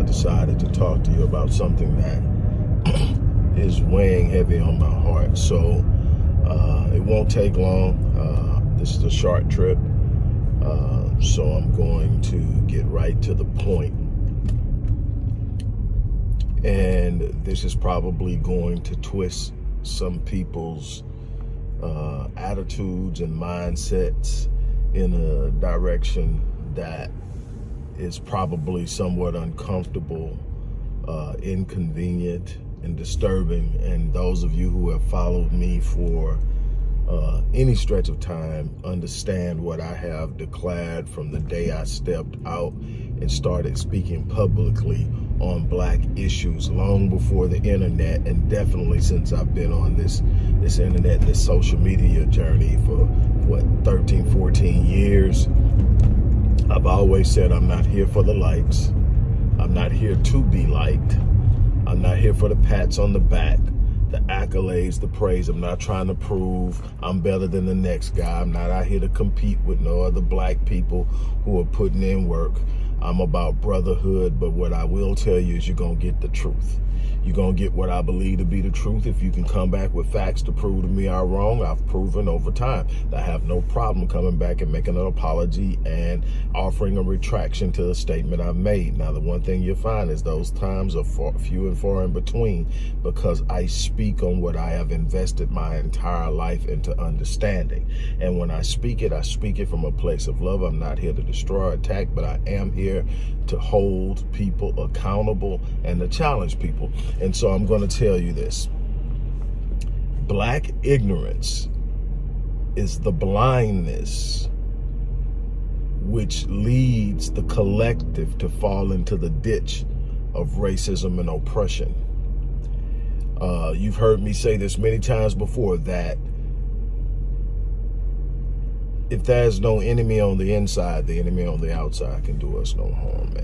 I decided to talk to you about something that is weighing heavy on my heart. So uh, it won't take long. Uh, this is a short trip. Uh, so I'm going to get right to the point. and this is probably going to twist some people's uh, attitudes and mindsets in a direction that is probably somewhat uncomfortable, uh, inconvenient, and disturbing. And those of you who have followed me for uh, any stretch of time understand what I have declared from the day I stepped out and started speaking publicly on black issues long before the internet and definitely since I've been on this this internet this social media journey for what 13 14 years I've always said I'm not here for the likes I'm not here to be liked I'm not here for the pats on the back the accolades, the praise. I'm not trying to prove I'm better than the next guy. I'm not out here to compete with no other black people who are putting in work. I'm about brotherhood, but what I will tell you is you're going to get the truth. You're going to get what I believe to be the truth. If you can come back with facts to prove to me I'm wrong, I've proven over time that I have no problem coming back and making an apology and offering a retraction to the statement I made. Now, the one thing you'll find is those times are far, few and far in between because I speak on what I have invested my entire life into understanding. And when I speak it, I speak it from a place of love. I'm not here to destroy or attack, but I am here to hold people accountable and to challenge people. And so I'm going to tell you this. Black ignorance is the blindness which leads the collective to fall into the ditch of racism and oppression. Uh, you've heard me say this many times before that if there's no enemy on the inside, the enemy on the outside can do us no harm.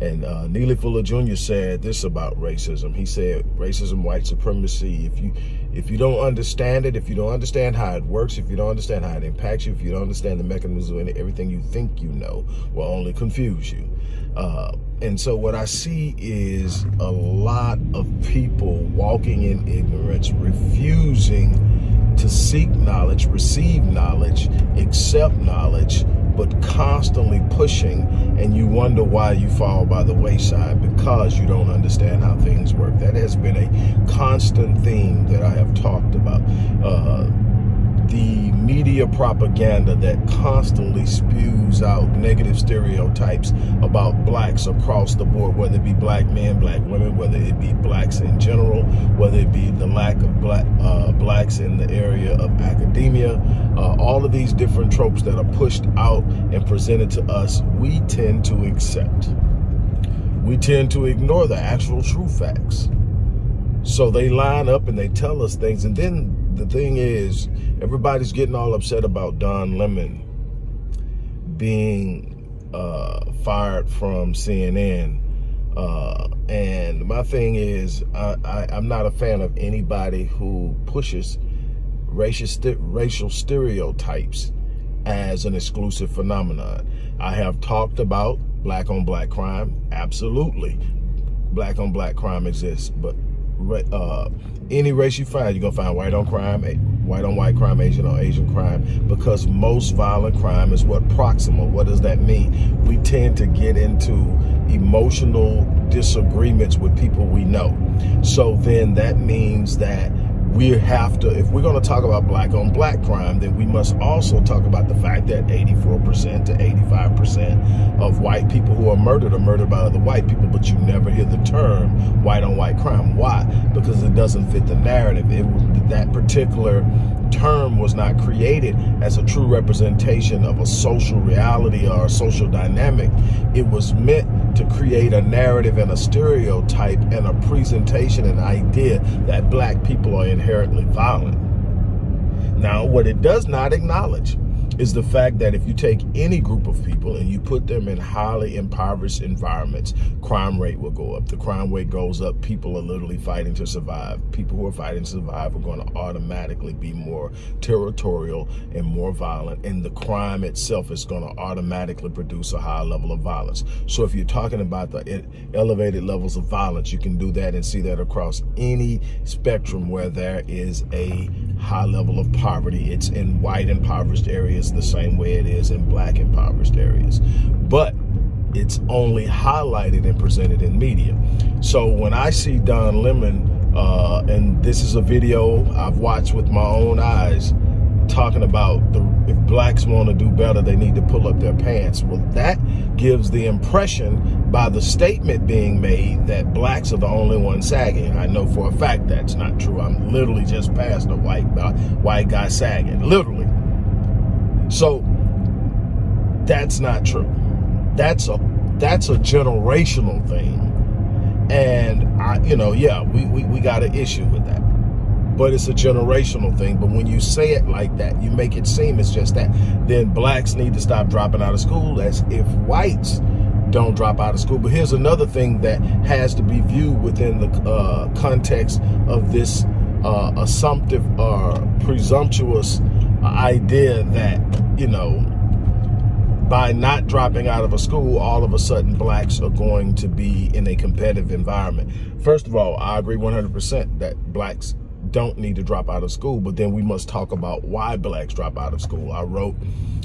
And uh, Neely Fuller Jr. said this about racism. He said, racism, white supremacy, if you if you don't understand it, if you don't understand how it works, if you don't understand how it impacts you, if you don't understand the mechanism and everything you think you know, will only confuse you. Uh, and so what I see is a lot of people walking in ignorance, refusing to seek knowledge, receive knowledge, accept knowledge, but constantly pushing and you wonder why you fall by the wayside because you don't understand how things work. That has been a constant theme that I have talked about. Uh, the media propaganda that constantly spews out negative stereotypes about blacks across the board, whether it be black men, black women, whether it be blacks in general, whether it be the lack of black uh, blacks in the area of academia, uh, all of these different tropes that are pushed out and presented to us, we tend to accept. We tend to ignore the actual true facts. So they line up and they tell us things. And then the thing is, everybody's getting all upset about Don Lemon being uh, fired from CNN. Uh, and my thing is, I, I, I'm not a fan of anybody who pushes racial, racial stereotypes as an exclusive phenomenon. I have talked about black on black crime. Absolutely. Black on black crime exists, but uh, any race you find, you're gonna find white on crime, white on white crime, Asian on Asian crime, because most violent crime is what proximal. What does that mean? We tend to get into emotional disagreements with people we know. So then that means that we have to, if we're going to talk about black on black crime, then we must also talk about the fact that 84% to 85% of white people who are murdered are murdered by other white people, but you never hear the term white on white crime. Why? Because it doesn't fit the narrative. It, that particular term was not created as a true representation of a social reality or a social dynamic. It was meant to create a narrative and a stereotype and a presentation and idea that black people are inherently violent. Now, what it does not acknowledge is the fact that if you take any group of people and you put them in highly impoverished environments, crime rate will go up. The crime rate goes up. People are literally fighting to survive. People who are fighting to survive are going to automatically be more territorial and more violent. And the crime itself is going to automatically produce a high level of violence. So if you're talking about the elevated levels of violence, you can do that and see that across any spectrum where there is a high level of poverty. It's in white impoverished areas the same way it is in black impoverished areas. But it's only highlighted and presented in media. So when I see Don Lemon, uh, and this is a video I've watched with my own eyes, talking about the, if blacks want to do better, they need to pull up their pants. Well, that gives the impression by the statement being made that blacks are the only ones sagging. I know for a fact that's not true. I'm literally just past a white, uh, white guy sagging, literally. So that's not true. That's a that's a generational thing. And I, you know, yeah, we, we, we got an issue with that but it's a generational thing. But when you say it like that, you make it seem it's just that. Then blacks need to stop dropping out of school as if whites don't drop out of school. But here's another thing that has to be viewed within the uh, context of this uh, assumptive or uh, presumptuous idea that, you know, by not dropping out of a school, all of a sudden blacks are going to be in a competitive environment. First of all, I agree 100% that blacks don't need to drop out of school, but then we must talk about why blacks drop out of school. I wrote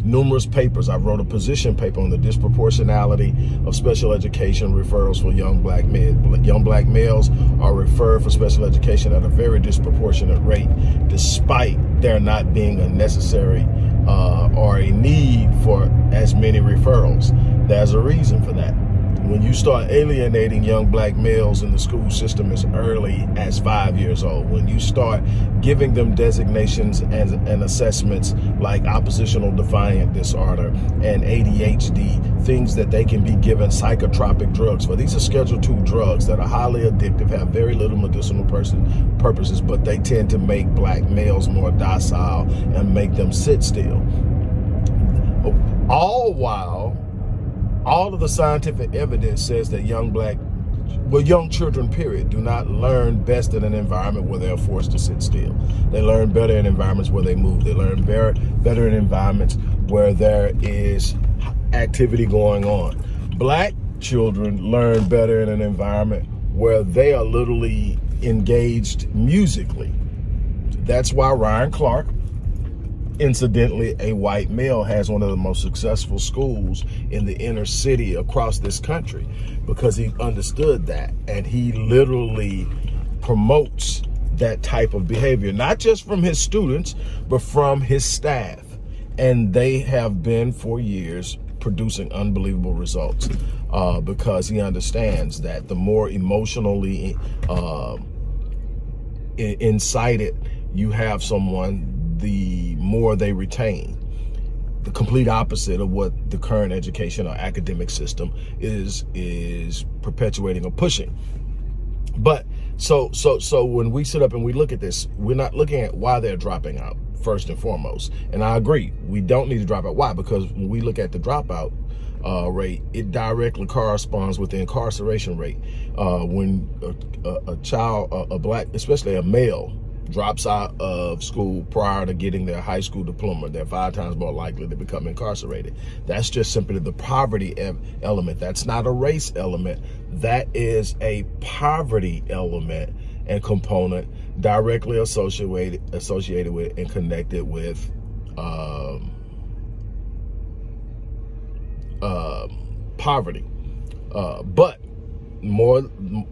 numerous papers. I wrote a position paper on the disproportionality of special education referrals for young black men. Young black males are referred for special education at a very disproportionate rate, despite there not being a necessary uh, or a need for as many referrals. There's a reason for that when you start alienating young black males in the school system as early as five years old, when you start giving them designations and, and assessments like oppositional defiant disorder and ADHD, things that they can be given psychotropic drugs for. These are Schedule II drugs that are highly addictive, have very little medicinal person purposes, but they tend to make black males more docile and make them sit still. All while all of the scientific evidence says that young black, well, young children, period, do not learn best in an environment where they're forced to sit still. They learn better in environments where they move. They learn better, better in environments where there is activity going on. Black children learn better in an environment where they are literally engaged musically. That's why Ron Clark Incidentally, a white male has one of the most successful schools in the inner city across this country because he understood that and he literally promotes that type of behavior, not just from his students, but from his staff. And they have been for years producing unbelievable results uh, because he understands that the more emotionally uh, incited you have someone, the more they retain. The complete opposite of what the current education or academic system is is perpetuating or pushing. But so so so when we sit up and we look at this, we're not looking at why they're dropping out first and foremost. And I agree, we don't need to drop out. Why? Because when we look at the dropout uh, rate, it directly corresponds with the incarceration rate. Uh, when a, a, a child, a, a black, especially a male, drops out of school prior to getting their high school diploma, they're five times more likely to become incarcerated. That's just simply the poverty element. That's not a race element. That is a poverty element and component directly associated associated with and connected with um, uh, poverty. Uh, but more,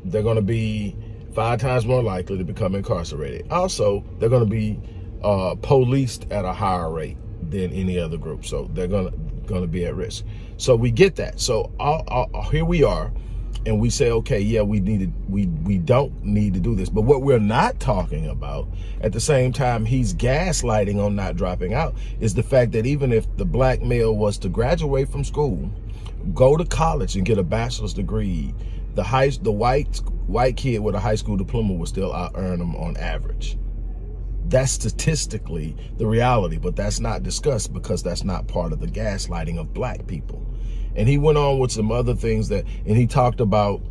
they're going to be five times more likely to become incarcerated. Also, they're going to be uh, policed at a higher rate than any other group. So they're going to going to be at risk. So we get that. So here we are, and we say, okay, yeah, we needed, we we don't need to do this. But what we're not talking about, at the same time, he's gaslighting on not dropping out, is the fact that even if the black male was to graduate from school, go to college and get a bachelor's degree, the high, the white white kid with a high school diploma will still out earn them on average. That's statistically the reality, but that's not discussed because that's not part of the gaslighting of black people. And he went on with some other things that, and he talked about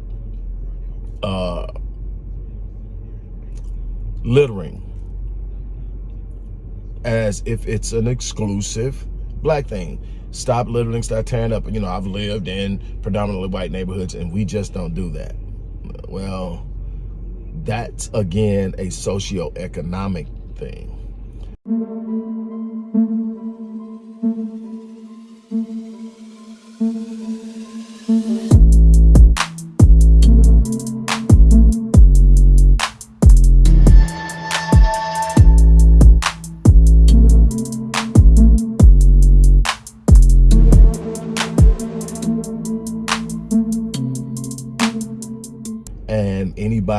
uh, littering as if it's an exclusive black thing. Stop littering, start tearing up. You know, I've lived in predominantly white neighborhoods and we just don't do that. Well, that's again a socioeconomic thing.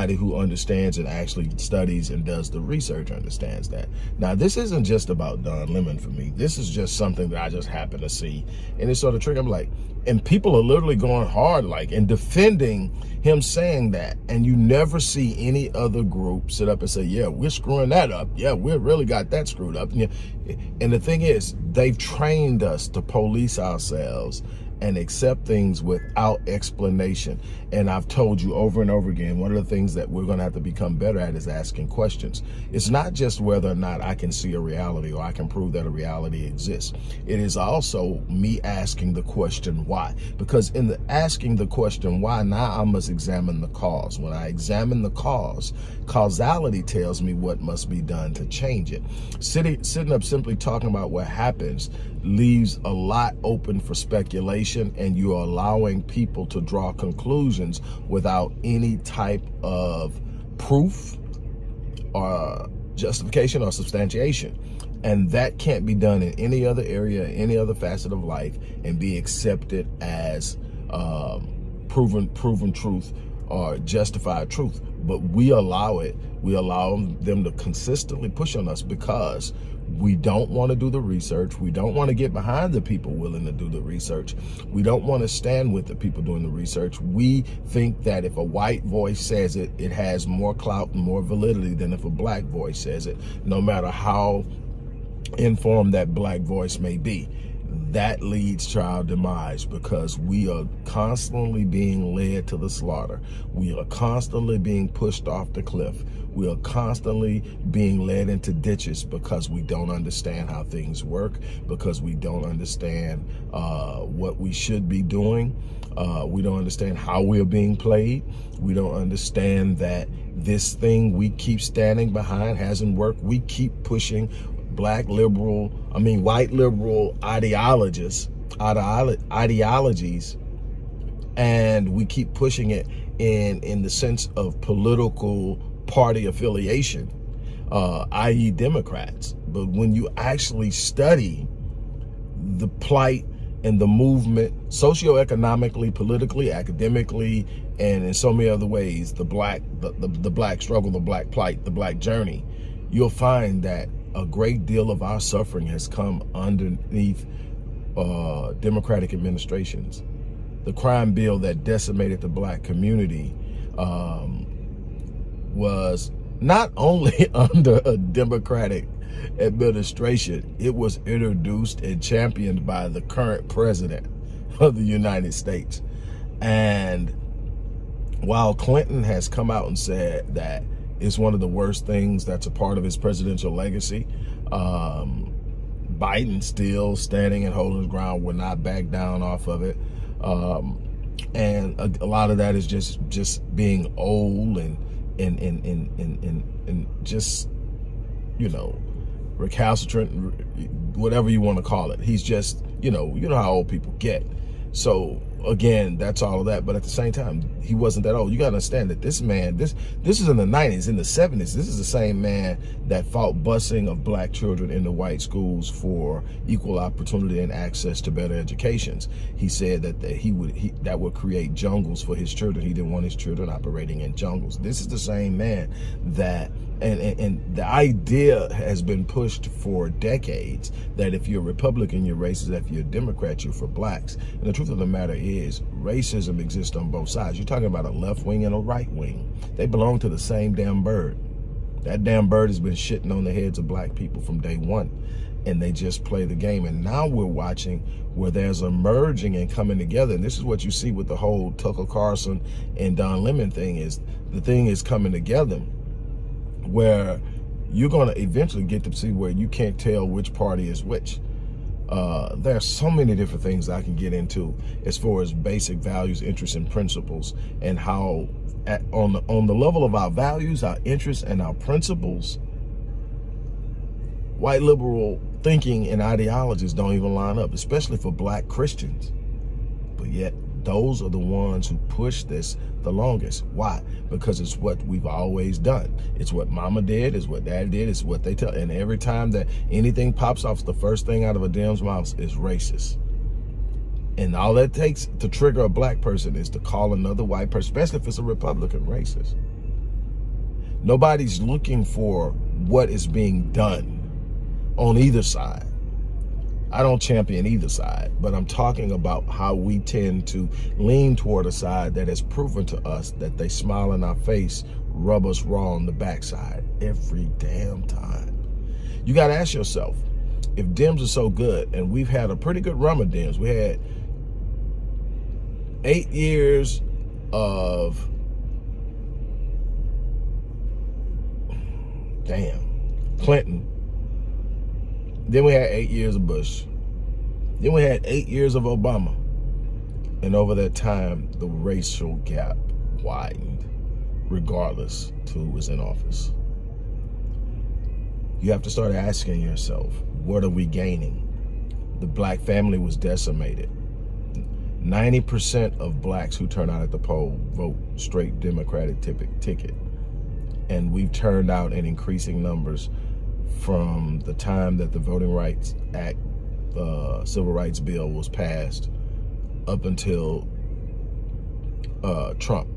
Who understands and actually studies and does the research understands that. Now, this isn't just about Don Lemon for me. This is just something that I just happen to see. And it's sort of trick. I'm like, and people are literally going hard like and defending him saying that. And you never see any other group sit up and say, yeah, we're screwing that up. Yeah, we really got that screwed up. And the thing is, they've trained us to police ourselves and accept things without explanation. And I've told you over and over again, one of the things that we're going to have to become better at is asking questions. It's not just whether or not I can see a reality or I can prove that a reality exists. It is also me asking the question why. Because in the asking the question why, now I must examine the cause. When I examine the cause, causality tells me what must be done to change it. Sitting, sitting up simply talking about what happens leaves a lot open for speculation and you're allowing people to draw conclusions without any type of proof or justification or substantiation. And that can't be done in any other area, any other facet of life and be accepted as um, proven, proven truth or justified truth. But we allow it. We allow them to consistently push on us because we don't want to do the research. We don't want to get behind the people willing to do the research. We don't want to stand with the people doing the research. We think that if a white voice says it, it has more clout and more validity than if a black voice says it, no matter how informed that black voice may be that leads to our demise because we are constantly being led to the slaughter. We are constantly being pushed off the cliff. We are constantly being led into ditches because we don't understand how things work, because we don't understand uh, what we should be doing. Uh, we don't understand how we're being played. We don't understand that this thing we keep standing behind hasn't worked. We keep pushing black liberal, I mean, white liberal ideologists, ideologies, and we keep pushing it in, in the sense of political party affiliation, uh, i.e. Democrats. But when you actually study the plight and the movement socioeconomically, politically, academically, and in so many other ways, the black, the, the, the black struggle, the black plight, the black journey, you'll find that a great deal of our suffering has come underneath uh, Democratic administrations. The crime bill that decimated the black community um, was not only under a Democratic administration, it was introduced and championed by the current president of the United States. And while Clinton has come out and said that is one of the worst things that's a part of his presidential legacy. Um, Biden still standing and holding his ground, will not back down off of it. Um, and a, a, lot of that is just just being old and and and and and, and, and just you know recalcitrant, whatever you want to call it. He's just you know you know how old people get. So again, that's all of that. But at the same time, he wasn't that old. You got to understand that this man, this this is in the 90s, in the 70s. This is the same man that fought busing of black children into white schools for equal opportunity and access to better educations. He said that, that he would he, that would create jungles for his children. He didn't want his children operating in jungles. This is the same man that and, and, and, the idea has been pushed for decades that if you're Republican, you're racist. If you're Democrat, you're for blacks. And the truth of the matter is racism exists on both sides. You're talking about a left wing and a right wing. They belong to the same damn bird. That damn bird has been shitting on the heads of black people from day one. And they just play the game. And now we're watching where there's a merging and coming together. And this is what you see with the whole Tucker Carlson and Don Lemon thing is the thing is coming together where you're going to eventually get to see where you can't tell which party is which. Uh, there are so many different things I can get into as far as basic values, interests, and principles, and how at, on the on the level of our values, our interests, and our principles, white liberal thinking and ideologies don't even line up, especially for black Christians. But yet, those are the ones who push this the longest. Why? Because it's what we've always done. It's what mama did, it's what dad did, it's what they tell. And every time that anything pops off, the first thing out of a damn's mouth is racist. And all that takes to trigger a black person is to call another white person, especially if it's a Republican, racist. Nobody's looking for what is being done on either side. I don't champion either side, but I'm talking about how we tend to lean toward a side that has proven to us that they smile in our face, rub us raw on the backside every damn time. You got to ask yourself, if Dems are so good, and we've had a pretty good run of Dems, we had eight years of, damn, Clinton, then we had eight years of Bush. Then we had eight years of Obama. And over that time, the racial gap widened, regardless to who was in office. You have to start asking yourself, what are we gaining? The black family was decimated. 90% of blacks who turn out at the poll vote straight Democratic ticket. And we've turned out in increasing numbers from the time that the Voting Rights Act, uh, Civil Rights Bill was passed up until uh, Trump.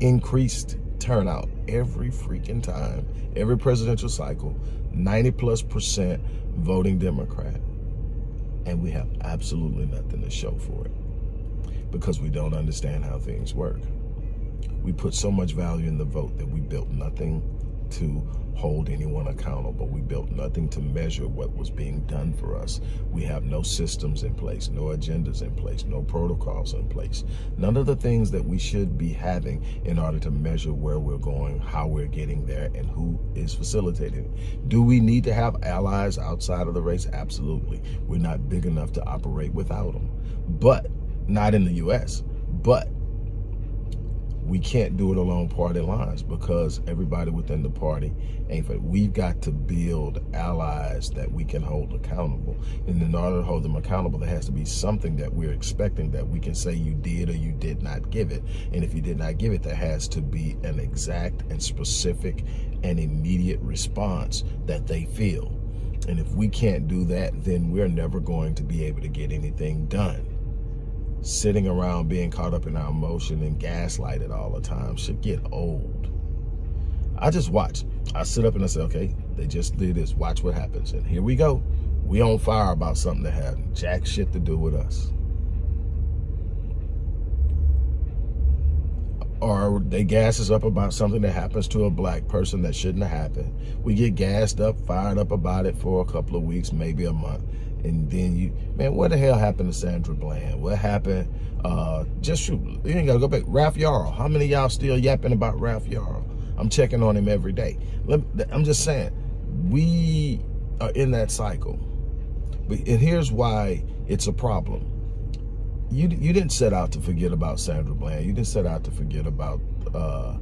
Increased turnout every freaking time, every presidential cycle, 90 plus percent voting Democrat. And we have absolutely nothing to show for it because we don't understand how things work. We put so much value in the vote that we built nothing to hold anyone accountable. We built nothing to measure what was being done for us. We have no systems in place, no agendas in place, no protocols in place. None of the things that we should be having in order to measure where we're going, how we're getting there, and who is facilitating Do we need to have allies outside of the race? Absolutely. We're not big enough to operate without them. But, not in the U.S., but we can't do it along party lines because everybody within the party ain't for We've got to build allies that we can hold accountable. And in order to hold them accountable, there has to be something that we're expecting that we can say you did or you did not give it. And if you did not give it, there has to be an exact and specific and immediate response that they feel. And if we can't do that, then we're never going to be able to get anything done sitting around being caught up in our emotion and gaslighted all the time should get old. I just watch. I sit up and I say, okay, they just did this. Watch what happens. And here we go. We on fire about something that had jack shit to do with us. Or they gas us up about something that happens to a black person that shouldn't have happened. We get gassed up, fired up about it for a couple of weeks, maybe a month and then you, man, what the hell happened to Sandra Bland? What happened? Uh, just shoot, you ain't gotta go back. Ralph Yarl, how many y'all still yapping about Ralph Yarl? I'm checking on him every day. I'm just saying, we are in that cycle. But, and here's why it's a problem. You, you didn't set out to forget about Sandra Bland. You didn't set out to forget about uh,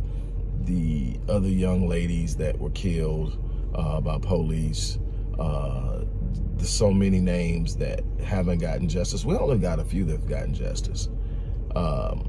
the other young ladies that were killed uh, by police. Uh, there's so many names that haven't gotten justice. We only got a few that have gotten justice. Um,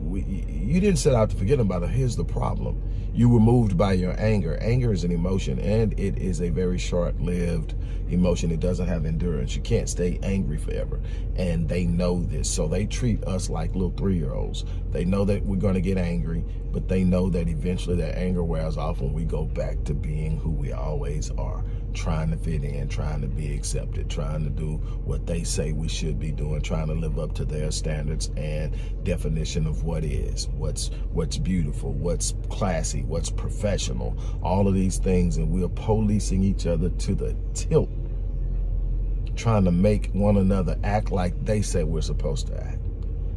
we, you didn't set out to forget about it. Here's the problem. You were moved by your anger. Anger is an emotion, and it is a very short-lived emotion. It doesn't have endurance. You can't stay angry forever, and they know this. So they treat us like little three-year-olds. They know that we're going to get angry, but they know that eventually that anger wears off when we go back to being who we always are, trying to fit in, trying to be accepted, trying to do what they say we should be doing, trying to live up to their standards and definition of what is, what's what's beautiful, what's classy, what's professional, all of these things, and we're policing each other to the tilt, trying to make one another act like they say we're supposed to act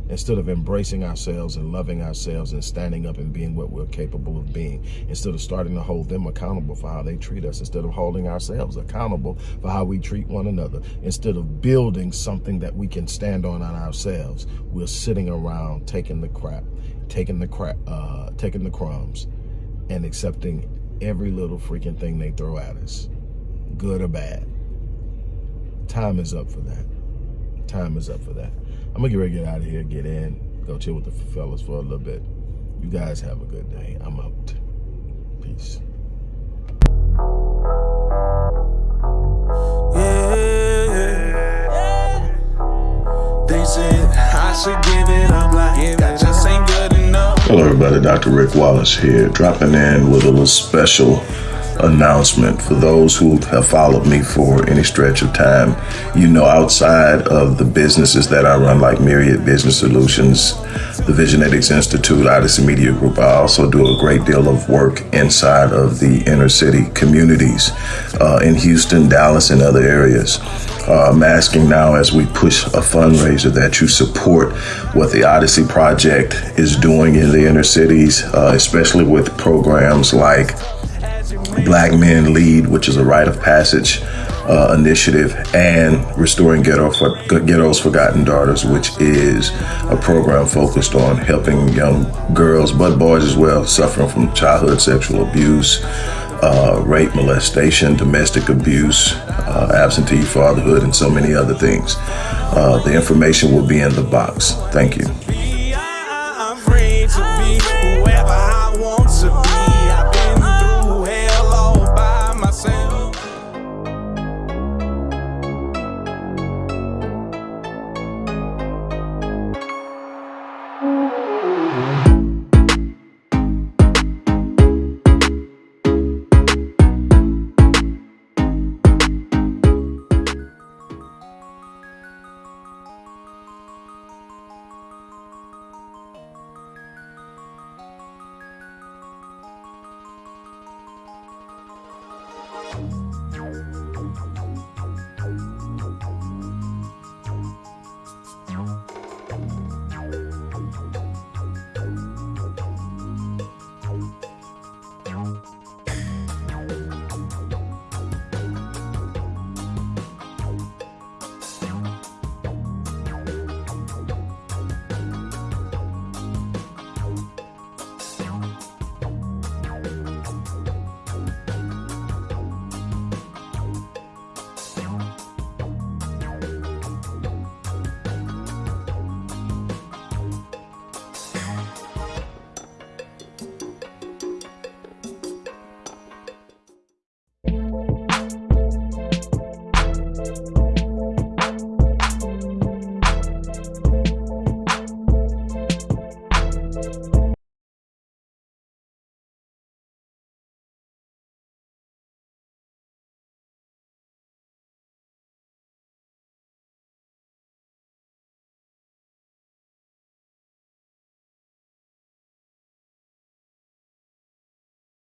instead of embracing ourselves and loving ourselves and standing up and being what we're capable of being, instead of starting to hold them accountable for how they treat us, instead of holding ourselves accountable for how we treat one another, instead of building something that we can stand on on ourselves, we're sitting around taking the crap, taking the crap, uh, taking the crumbs, and accepting every little freaking thing they throw at us, good or bad. Time is up for that. Time is up for that. I'm gonna get ready to get out of here, get in, go chill with the fellas for a little bit. You guys have a good day. I'm out. Peace. Hello everybody, Dr. Rick Wallace here, dropping in with a little special announcement for those who have followed me for any stretch of time. You know, outside of the businesses that I run, like Myriad Business Solutions, the Visionetics Institute, Odyssey Media Group, I also do a great deal of work inside of the inner city communities uh, in Houston, Dallas, and other areas. Uh, I'm asking now as we push a fundraiser that you support what the Odyssey Project is doing in the inner cities, uh, especially with programs like Black Men Lead, which is a rite of passage uh, initiative, and Restoring Ghetto for, Ghetto's Forgotten Daughters, which is a program focused on helping young girls, but boys as well, suffering from childhood sexual abuse, uh, rape, molestation, domestic abuse, uh, absentee fatherhood, and so many other things. Uh, the information will be in the box. Thank you.